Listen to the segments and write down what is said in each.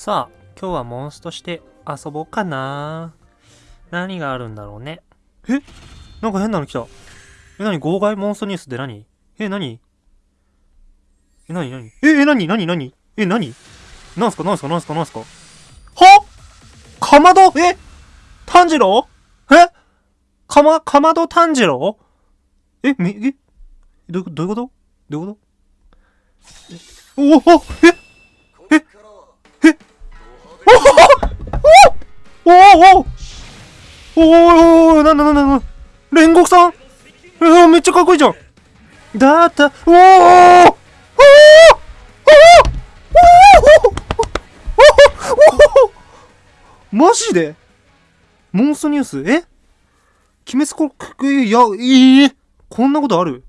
さあ、今日はモンストして遊ぼうかな。何があるんだろうね。え？なんか変なの来た。え、何？号外モンストニュースって何？え、何？え、何？何？え、え、何？何？何？え、何？なんすか？なんすか？なんすか？なんすか？は？かまど？え？炭治郎？え？かま、かまど炭治郎？え、み、え？どういうこと？どういうこと？どういうことおおえ？おおおおおおな、な、な、な、な、煉獄さんえー、めっちゃかっこいいじゃんだった、おおおおおおおマジでモンストニュースえ鬼滅こ、いや、いいこんなことある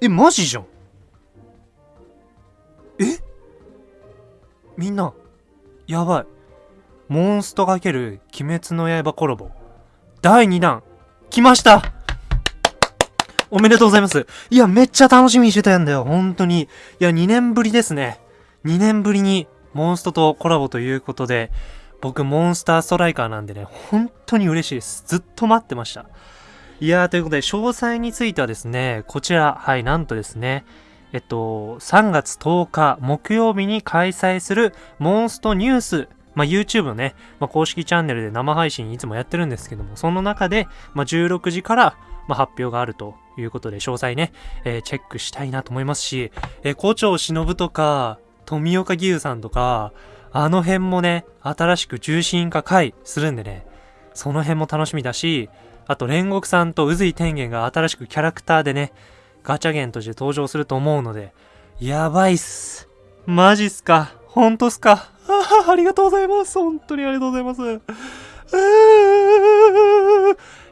え、マジじゃんえみんな、やばい。モンスト×鬼滅の刃コラボ。第2弾、来ましたおめでとうございます。いや、めっちゃ楽しみにしてたんだよ。本当に。いや、2年ぶりですね。2年ぶりにモンストとコラボということで、僕、モンスターストライカーなんでね、本当に嬉しいです。ずっと待ってました。いやー、ということで、詳細についてはですね、こちら、はい、なんとですね、えっと、3月10日木曜日に開催するモンストニュースまあ、YouTube のね、まあ、公式チャンネルで生配信いつもやってるんですけども、その中で、まあ、16時から、まあ、発表があるということで、詳細ね、えー、チェックしたいなと思いますし、えー、校長忍とか、富岡義勇さんとか、あの辺もね、新しく重心化回するんでね、その辺も楽しみだし、あと煉獄さんと宇髄天元が新しくキャラクターでね、ガチャゲンとして登場すると思うので、やばいっす。マジっすかほんとっすかあありがとうございます。本当にありがとうございます。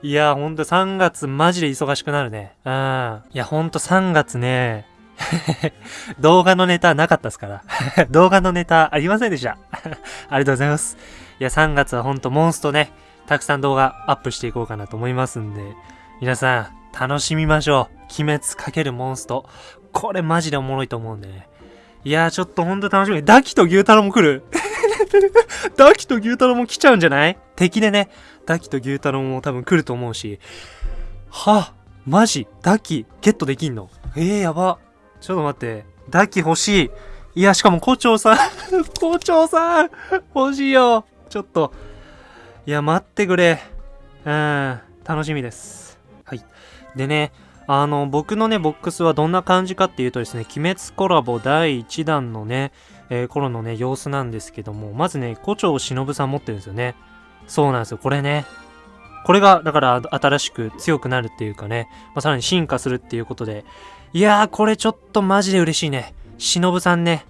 いや、ほんと3月マジで忙しくなるね。うん。いや、ほんと3月ね、動画のネタなかったですから。動画のネタありませんでした。ありがとうございます。いや、3月はほんとモンストね、たくさん動画アップしていこうかなと思いますんで、皆さん、楽しみましょう。鬼滅×モンスト。これマジでおもろいと思うんでね。いやー、ちょっとほんと楽しみ。ダキと牛太郎も来る ダキと牛太郎も来ちゃうんじゃない？敵でね、ダキと牛太郎も多分来ると思うし。はあマジ？ダキ、ゲットできんの？えー、やば。ちょっと待って。ダキ欲しい。いや、しかも校長さん 校長さん欲しいよ。ちょっと。いや、待ってくれ。うん、楽しみです。はい。でね、あの、僕のね、ボックスはどんな感じかっていうとですね、鬼滅コラボ第1弾のね、えー、頃のね、様子なんですけども、まずね、胡蝶忍さん持ってるんですよね。そうなんですよ、これね。これが、だから新しく強くなるっていうかね、まあ、さらに進化するっていうことで、いやー、これちょっとマジで嬉しいね。忍さんね。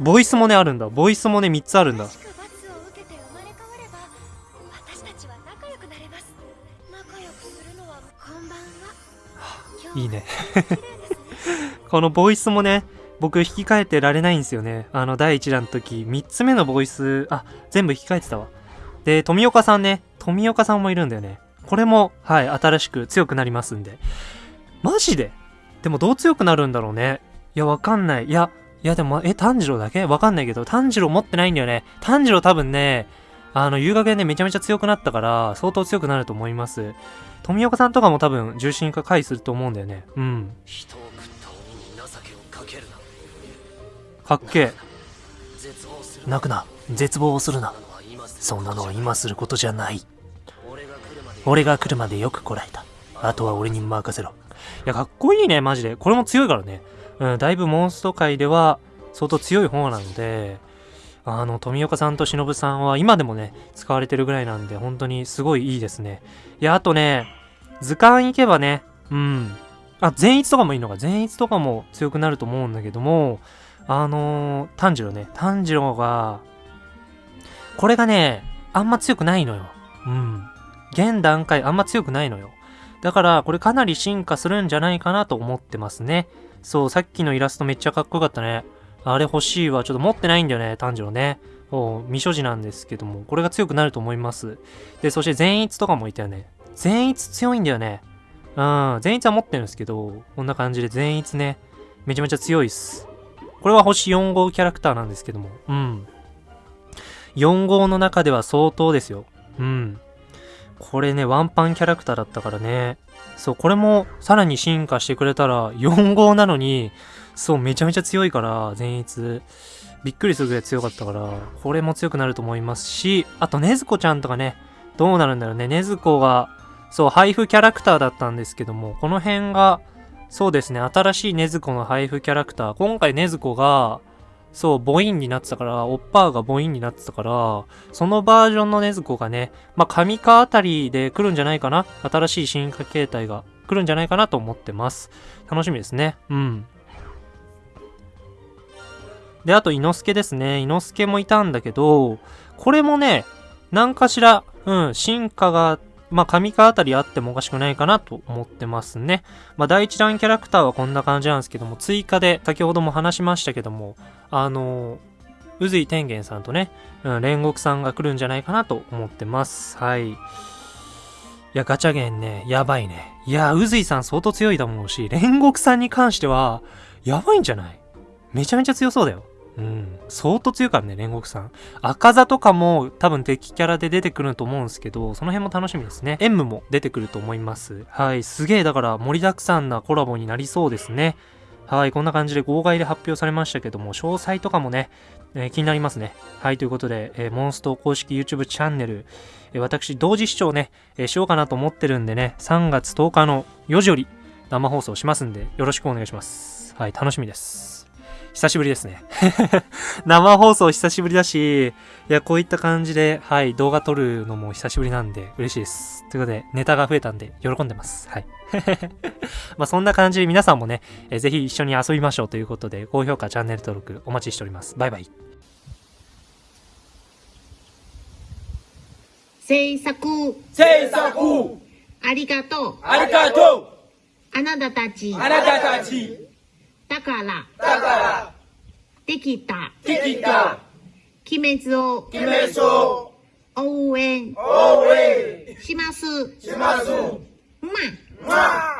ボイスもね、あるんだ。ボイスもね、3つあるんだ。いいねこのボイスもね、僕引き換えてられないんですよね。あの、第1弾の時、3つ目のボイス、あ、全部引き換えてたわ。で、富岡さんね、富岡さんもいるんだよね。これも、はい、新しく強くなりますんで。マジで？でもどう強くなるんだろうね。いや、わかんない。いや、いやでも、え、炭治郎だけ？わかんないけど、炭治郎持ってないんだよね。炭治郎多分ね、あの、遊学でね、めちゃめちゃ強くなったから、相当強くなると思います。富岡さんとかも多分、重心化回すると思うんだよね。うん。かっけえ。泣くな。絶望をするな。そんなのは今することじゃない。俺が来るまでよくこらえた。あとは俺に任せろ。いや、かっこいいね、マジで。これも強いからね。うん、だいぶモンスト界では相当強い方なので、あの、富岡さんと忍さんは今でもね、使われてるぐらいなんで、本当にすごいいいですね。いや、あとね、図鑑行けばね、うん。あ、善逸とかもいいのか。善逸とかも強くなると思うんだけども、あのー、炭治郎ね。炭治郎が、これがね、あんま強くないのよ。うん。現段階あんま強くないのよ。だから、これかなり進化するんじゃないかなと思ってますね。そう、さっきのイラストめっちゃかっこよかったね。あれ欲しいわ。ちょっと持ってないんだよね、炭治郎ね。そう、未所持なんですけども、これが強くなると思います。で、そして善逸とかもいたよね。善逸強いんだよね。うん、善逸は持ってるんですけど、こんな感じで善逸ね、めちゃめちゃ強いっす。これは星4号キャラクターなんですけども、うん。4号の中では相当ですよ。うん。これね、ワンパンキャラクターだったからね。そう、これもさらに進化してくれたら、4号なのに、そう、めちゃめちゃ強いから、善逸。びっくりするぐらい強かったから、これも強くなると思いますし、あと、ねずこちゃんとかね、どうなるんだろうね。ねずこが、そう、配布キャラクターだったんですけども、この辺が、そうですね、新しいねずこの配布キャラクター。今回ねずこが、そう、母音になってたから、オッパーが母音になってたから、そのバージョンのねずこがね、まあ、神化あたりで来るんじゃないかな？新しい進化形態が来るんじゃないかなと思ってます。楽しみですね。うん。で、あと、伊之助ですね。伊之助もいたんだけど、これもね、何かしら、うん、進化が、まあ、神化あたりあってもおかしくないかなと思ってますね。まあ、第一弾キャラクターはこんな感じなんですけども、追加で、先ほども話しましたけども、あの宇髄天元さんとね、うん、煉獄さんが来るんじゃないかなと思ってます。はい。いや、ガチャゲンね、やばいね。いや、宇髄さん相当強いと思うし、煉獄さんに関しては、やばいんじゃない？めちゃめちゃ強そうだよ。うん。相当強いからね、煉獄さん。赤座とかも多分敵キャラで出てくると思うんですけど、その辺も楽しみですね。M も出てくると思います。はい。すげえ、だから盛りだくさんなコラボになりそうですね。はい。こんな感じで号外で発表されましたけども、詳細とかもね、えー、気になりますね。はい。ということで、えー、モンスト公式 YouTube チャンネル、えー、私、同時視聴ね、えしようかなと思ってるんでね、3月10日の4時より生放送しますんで、よろしくお願いします。はい。楽しみです。久しぶりですね。生放送久しぶりだし、いや、こういった感じで、はい、動画撮るのも久しぶりなんで嬉しいです。ということで、ネタが増えたんで、喜んでます。はい。まあ、そんな感じで皆さんもね、えぜひ一緒に遊びましょうということで、高評価、チャンネル登録お待ちしております。バイバイ。制作制作ありがとうありがとうあなたたちあなたたちだから、だから、できた、できた、鬼滅を、鬼滅を、応援、応援、します。します。まま